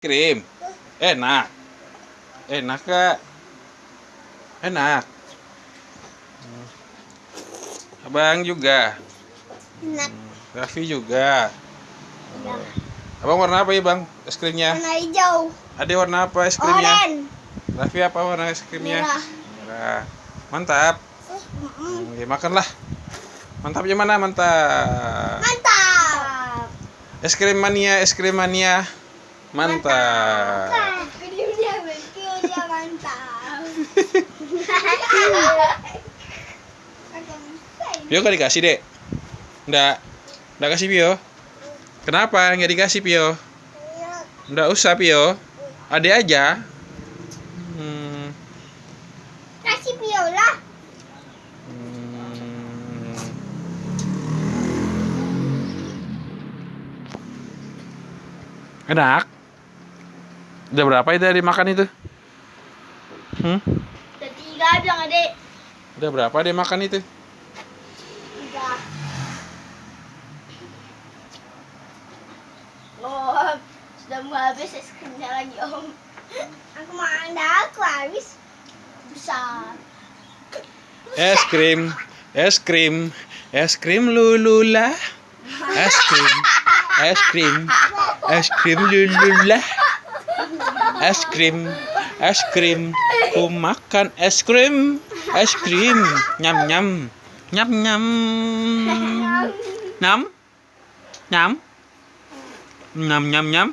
Krim. Enak. Enak kak. Enak. Hmm. Abang juga. Enak. Raffi juga. Enak. Abang warna apa ya bang es krimnya? Warna hijau. Ada warna apa es krimnya? Oren. Raffi apa warna es krimnya? Merah. Merah. Mantap. Mm-mm. Oke, makanlah. Mantapnya mana? Mantap. Mantap. Es krim mania, es krim mania. Mantap. Pio gak dikasih dek? Nggak, nggak kasih Pio. Kenapa nggak dikasih Pio? Nggak usah Pio. Ade aja. Hmm, Kasih biola. hmm. Enak. Udah berapa itu dari makan itu? Hmm? Udah tiga bilang adek. Udah berapa dia makan itu? Tiga. Oh, sudah mau habis es krimnya lagi om. Aku mau anda aku habis. Besar. Es krim, es krim, es krim lulula. Es krim, es krim, es krim lulula. Es krim, es krim. Ku makan es krim, es krim. Nyam nyam, nyam nyam. Nyam, nyam, nyam nyam nyam.